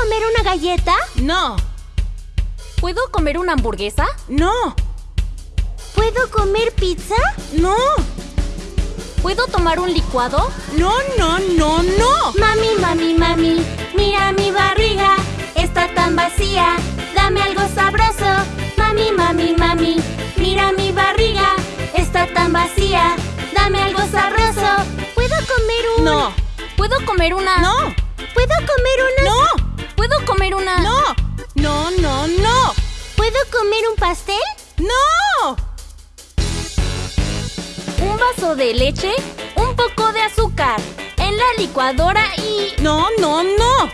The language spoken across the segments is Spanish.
comer una galleta? No, ¿Puedo comer una hamburguesa? no, ¿Puedo comer pizza? no, ¿Puedo tomar un licuado? no, no, no, no. Mami, mami, mami, mira mi barriga, está tan vacía, dame algo sabroso. Mami, mami, mami, mira mi barriga, está tan vacía, dame algo sabroso. ¿Puedo comer un...? No, ¿Puedo comer una? no, ¿Puedo comer una...? no, ¿Puedo comer una? no, no, no, no, ¿Puedo comer un pastel? no. Un vaso de leche, un poco de azúcar, en la licuadora y... No, no, no.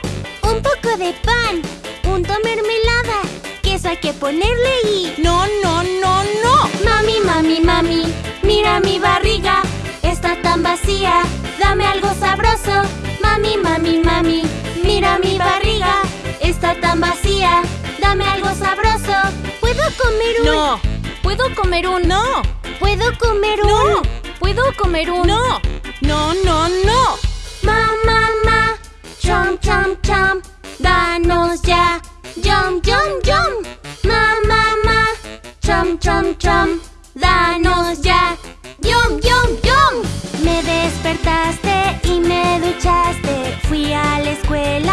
Un poco de pan, punto mermelada, queso hay que ponerle y... No, no, no, no. Mami, mami, mami, mira mi barriga, está tan vacía, dame algo sabroso. Comer un...? No, ¿Puedo comer un... no, ¿Puedo comer un...? no, ¿Puedo comer un... no, no, no, no. Ma, ma, ma, chom, chom, chom, danos ya, yum, yum, yum. Ma, ma, ma, chom, chom, chom, danos ya, yum, yum, yum. Me despertaste y me duchaste, fui a la escuela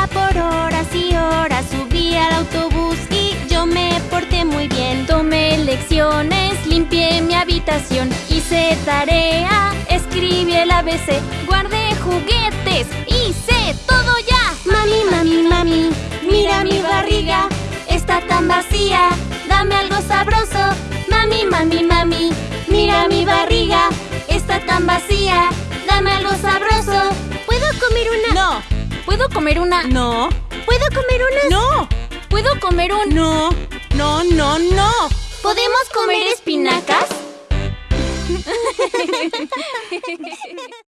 lecciones, limpié mi habitación, hice tarea, escribí el ABC, guardé juguetes, hice todo ya. Mami, mami, mami, mira mi barriga, está tan vacía, dame algo sabroso. Mami, mami, mami, mira mi barriga, está tan vacía, dame algo sabroso. ¿Puedo comer una? No, ¿Puedo comer una? no, ¿Puedo comer una? no, ¿Puedo comer un... no, no, no, no. ¿Podemos comer espinacas?